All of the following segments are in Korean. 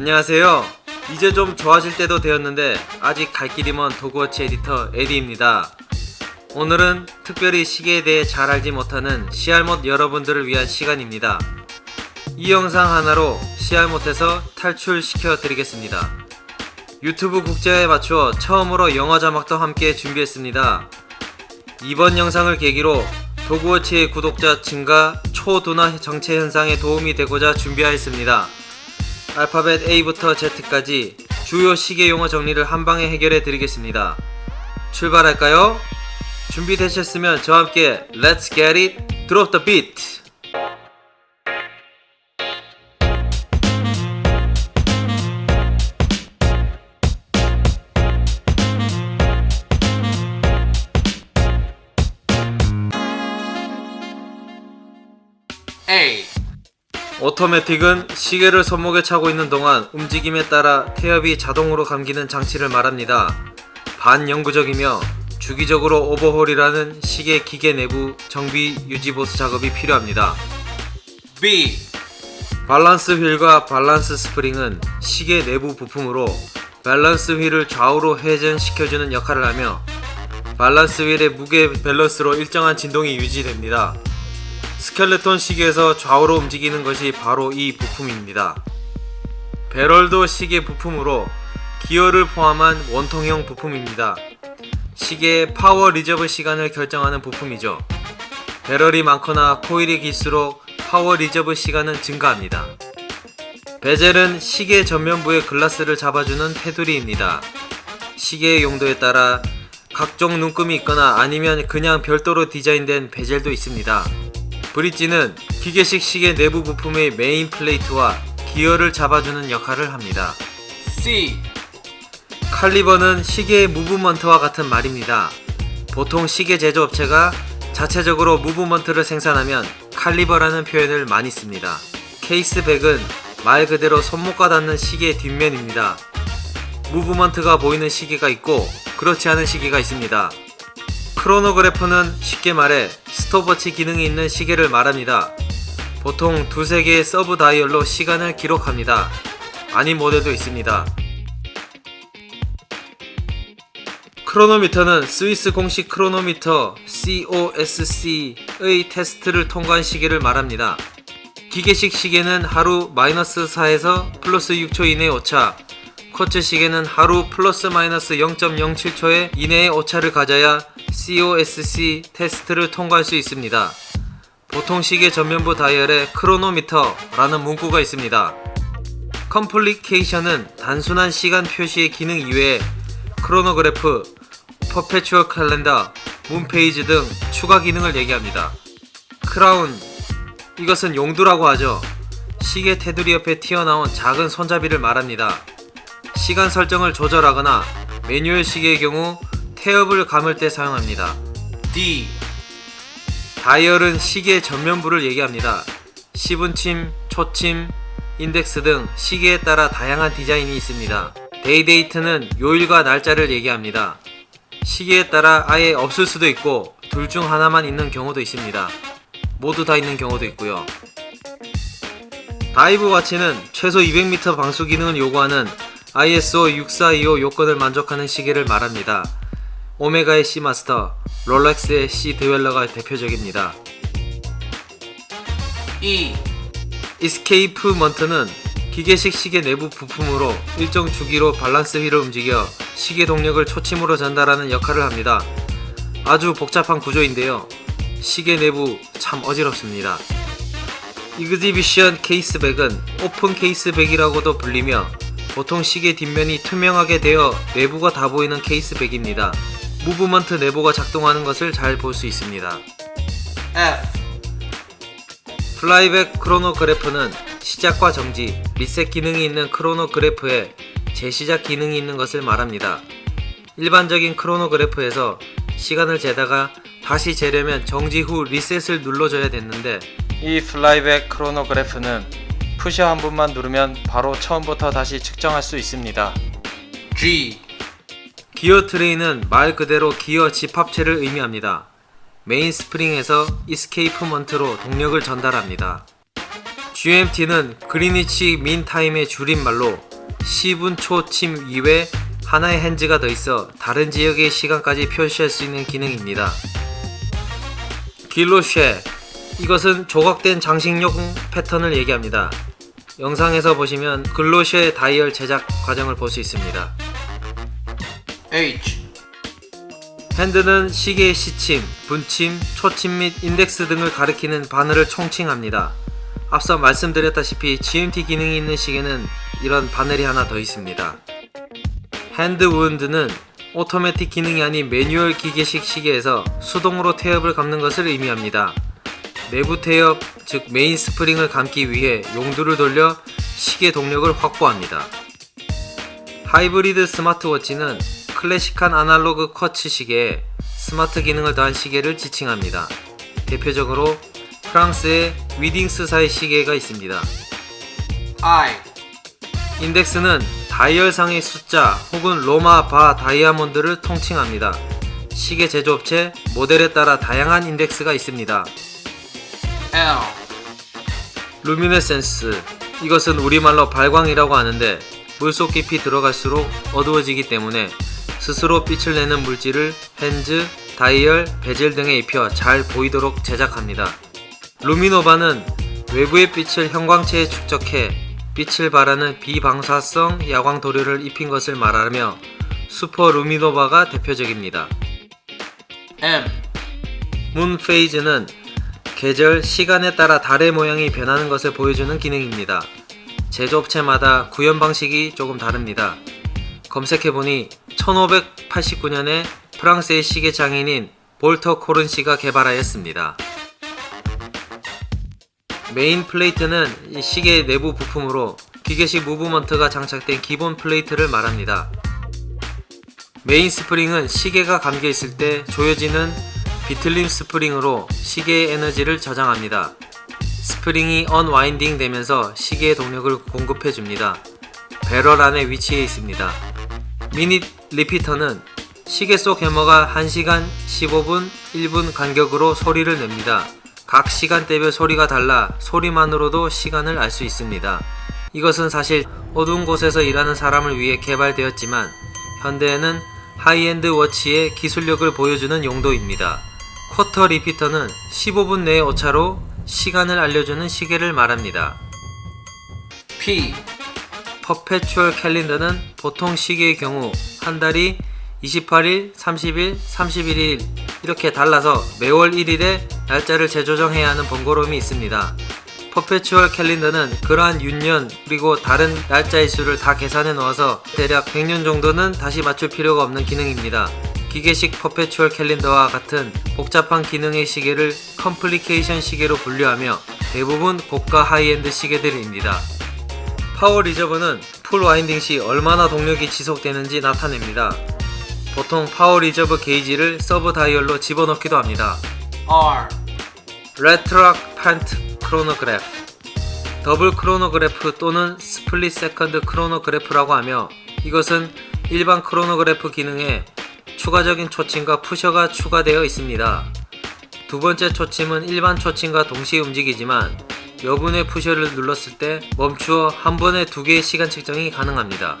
안녕하세요. 이제 좀 좋아질 때도 되었는데 아직 갈 길이 먼 도그워치 에디터 에디입니다. 오늘은 특별히 시계에 대해 잘 알지 못하는 CR못 여러분들을 위한 시간입니다. 이 영상 하나로 CR못에서 탈출시켜 드리겠습니다. 유튜브 국제화에 맞추어 처음으로 영어 자막도 함께 준비했습니다. 이번 영상을 계기로 도그워치의 구독자 증가 초둔화 정체 현상에 도움이 되고자 준비하였습니다. 알파벳 A부터 Z까지 주요 시계 용어 정리를 한 방에 해결해 드리겠습니다. 출발할까요? 준비되셨으면 저와 함께 Let's get it! Drop the beat! automatic은 시계를 손목에 차고 있는 동안 움직임에 따라 태엽이 자동으로 감기는 장치를 말합니다. 반영구적이며 주기적으로 오버홀이라는 시계 기계 내부 정비 유지 보수 작업이 필요합니다. B. balance wheel과 balance spring은 시계 내부 부품으로 balance wheel을 좌우로 회전시켜주는 역할을 하며 balance wheel의 무게 밸런스로 일정한 진동이 유지됩니다. 스켈레톤 시계에서 좌우로 움직이는 것이 바로 이 부품입니다. barrel도 시계 부품으로 기어를 포함한 원통형 부품입니다. 시계의 power reserve 시간을 결정하는 부품이죠. barrel이 많거나 코일이 길수록 power reserve 시간은 증가합니다. bezel은 시계 전면부의 글라스를 잡아주는 테두리입니다. 시계의 용도에 따라 각종 눈금이 있거나 아니면 그냥 별도로 디자인된 bezel도 있습니다. bridge는 기계식 시계 내부 부품의 main plate와 기어를 잡아주는 역할을 합니다. C. 칼리버는 시계의 movement와 같은 말입니다. 보통 시계 제조업체가 자체적으로 movement를 생산하면 칼리버라는 표현을 많이 씁니다. case back은 말 그대로 손목과 닿는 시계의 뒷면입니다. movement가 보이는 시계가 있고 그렇지 않은 시계가 있습니다. 크로노그래프는 쉽게 말해 스톱워치 기능이 있는 시계를 말합니다. 보통 두세 개의 sub dial로 시간을 기록합니다. 아닌 모델도 있습니다. 크로노미터는 스위스 공식 크로노미터 COSC의 테스트를 통과한 시계를 말합니다. 기계식 시계는 하루 마이너스 4에서 플러스 6초 이내의 오차, quartz 시계는 하루 플러스 마이너스 0.07초의 이내의 오차를 가져야 COSC 테스트를 통과할 수 있습니다. 보통 시계 전면부 다이얼에 크로노미터라는 문구가 있습니다. complication은 단순한 시간 표시의 기능 이외에 크로노그래프, perpetual calendar, moon phase 등 추가 기능을 얘기합니다. 크라운, 이것은 용두라고 하죠. 시계 테두리 옆에 튀어나온 작은 손잡이를 말합니다. 시간 설정을 조절하거나 매뉴얼 시계의 경우 태엽을 감을 때 사용합니다. D. 다이얼은 시계 전면부를 얘기합니다. 시분침, 초침, 인덱스 등 시계에 따라 다양한 디자인이 있습니다. day-date는 요일과 날짜를 얘기합니다. 시계에 따라 아예 없을 수도 있고 둘 중 하나만 있는 경우도 있습니다. 모두 다 있는 경우도 있고요. dive watch는 최소 200m 방수 기능을 요구하는 ISO 6425 요건을 만족하는 시계를 말합니다. 오메가의 Seamaster, 롤렉스의 Sea-Dweller가 대표적입니다. E. escapement는 기계식 시계 내부 부품으로 일정 주기로 balance wheel을 움직여 시계 동력을 초침으로 전달하는 역할을 합니다. 아주 복잡한 구조인데요. 시계 내부 참 어지럽습니다. exhibition caseback은 open caseback이라고도 불리며 보통 시계 뒷면이 투명하게 되어 내부가 다 보이는 caseback입니다. movement 내부가 작동하는 것을 잘 볼 수 있습니다. F. flyback 크로노그래프는 시작과 정지, 리셋 기능이 있는 크로노그래프에 재시작 기능이 있는 것을 말합니다. 일반적인 크로노그래프에서 시간을 재다가 다시 재려면 정지 후 리셋을 눌러줘야 됐는데 이 flyback 크로노그래프는 pusher 한 번만 누르면 바로 처음부터 다시 측정할 수 있습니다. G. gear train은 말 그대로 기어 집합체를 의미합니다. main spring에서 escapement로 동력을 전달합니다. GMT는 Greenwich Mean Time의 줄임말로 10분 초침 이외 하나의 핸즈가 더 있어 다른 지역의 시간까지 표시할 수 있는 기능입니다. 길로쉐 이것은 조각된 장식용 패턴을 얘기합니다. 영상에서 보시면 글로쉐 다이얼 제작 과정을 볼 수 있습니다. H 핸드는 시계의 시침, 분침, 초침 및 인덱스 등을 가리키는 바늘을 총칭합니다. 앞서 말씀드렸다시피 GMT 기능이 있는 시계는 이런 바늘이 하나 더 있습니다. hand wound는 오토매틱 기능이 아닌 매뉴얼 기계식 시계에서 수동으로 태엽을 감는 것을 의미합니다. 내부 태엽, 즉 main spring을 감기 위해 용두를 돌려 시계 동력을 확보합니다. 하이브리드 스마트워치는 클래식한 아날로그 쿼츠 시계에 스마트 기능을 더한 시계를 지칭합니다. 대표적으로 프랑스의 위딩스사의 시계가 있습니다. I 인덱스는 다이얼상의 숫자 혹은 로마 바 다이아몬드를 통칭합니다. 시계 제조업체 모델에 따라 다양한 인덱스가 있습니다. L 루미네센스 이것은 우리말로 발광이라고 하는데 물속 깊이 들어갈수록 어두워지기 때문에 스스로 빛을 내는 물질을 hands, 다이얼, 베젤 등에 입혀 잘 보이도록 제작합니다. 루미노바는 외부의 빛을 형광체에 축적해 빛을 발하는 비방사성 야광 도료를 입힌 것을 말하며 슈퍼 루미노바가 대표적입니다. M moon phase는 계절, 시간에 따라 달의 모양이 변하는 것을 보여주는 기능입니다. 제조업체마다 구현 방식이 조금 다릅니다. 검색해보니 1589년에 프랑스의 시계 장인인 볼터 코른 씨가 개발하였습니다. main plate는 이 시계의 내부 부품으로 기계식 movement가 장착된 기본 plate를 말합니다. main spring은 시계가 감겨 있을 때 조여지는 비틀림 스프링으로 시계의 에너지를 저장합니다. 스프링이 unwinding 되면서 시계의 동력을 공급해 줍니다. 배럴 안에 위치해 있습니다. minute repeater는 시계 속 해머가 1시간 15분 1분 간격으로 소리를 냅니다. 각 시간대별 소리가 달라 소리만으로도 시간을 알 수 있습니다. 이것은 사실 어두운 곳에서 일하는 사람을 위해 개발되었지만 현대에는 하이엔드 워치의 기술력을 보여주는 용도입니다. quarter repeater는 15분 내의 오차로 시간을 알려주는 시계를 말합니다. P perpetual calendar는 보통 시계의 경우 한 달이 28일, 30일, 31일 이렇게 달라서 매월 1일에 날짜를 재조정해야 하는 번거로움이 있습니다. perpetual calendar는 그러한 윤년 그리고 다른 날짜의 수를 다 계산해 놓아서 대략 100년 정도는 다시 맞출 필요가 없는 기능입니다. 기계식 perpetual calendar와 같은 복잡한 기능의 시계를 complication 시계로 분류하며 대부분 고가 하이엔드 시계들입니다. power reserve는 full winding 시 얼마나 동력이 지속되는지 나타냅니다. 보통 power reserve 게이지를 sub dial로 집어넣기도 합니다. R rattrapante 크로노그래프 더블 크로노그래프 또는 split second 크로노그래프라고 하며 이것은 일반 크로노그래프 기능에 추가적인 초침과 pusher가 추가되어 있습니다. 두 번째 초침은 일반 초침과 동시에 움직이지만 여분의 pusher를 눌렀을 때 멈추어 한 번에 두 개의 시간 측정이 가능합니다.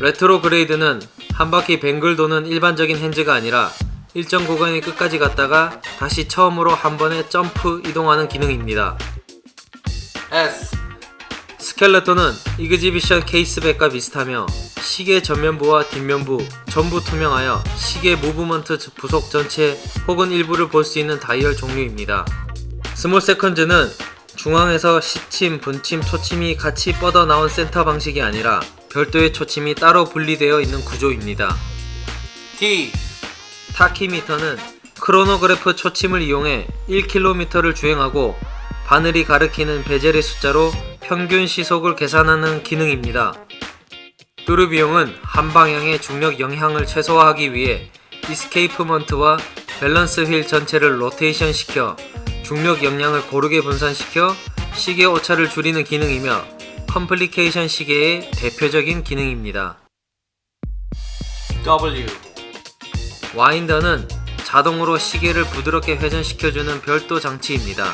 retrograde는 한 바퀴 뱅글 도는 일반적인 hands가 아니라 일정 구간의 끝까지 갔다가 다시 처음으로 한 번에 점프 이동하는 기능입니다. S skeleton은 exhibition caseback과 비슷하며 시계 전면부와 뒷면부 전부 투명하여 시계 movement 부속 전체 혹은 일부를 볼 수 있는 다이얼 종류입니다. small seconds는 중앙에서 시침, 분침, 초침이 같이 뻗어 나온 센터 방식이 아니라 별도의 초침이 따로 분리되어 있는 구조입니다. T tachymeter는 크로노그래프 초침을 이용해 1km를 주행하고 바늘이 가리키는 bezel의 숫자로 평균 시속을 계산하는 기능입니다. tourbillon은 한 방향의 중력 영향을 최소화하기 위해 escapement와 balance wheel 전체를 로테이션 시켜 중력 영향을 고르게 분산시켜 시계 오차를 줄이는 기능이며 complication 시계의 대표적인 기능입니다. W 와인더는 자동으로 시계를 부드럽게 회전시켜주는 별도 장치입니다.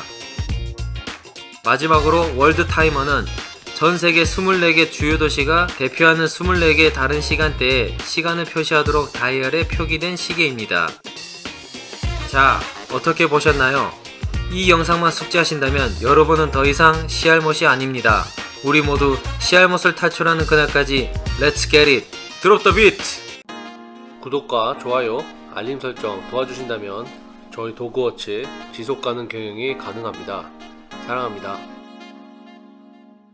마지막으로 월드 타이머는 전 세계 24개 주요 도시가 대표하는 24개 다른 시간대에 시간을 표시하도록 다이얼에 표기된 시계입니다. 자, 어떻게 보셨나요? 이 영상만 숙지하신다면 여러분은 더 이상 시알못이 아닙니다. 우리 모두 시알못을 탈출하는 그날까지 get it! Drop the beat! 구독과 좋아요, 알림 설정 도와주신다면 저희 도그워치 지속 가능 경영이 가능합니다. 사랑합니다.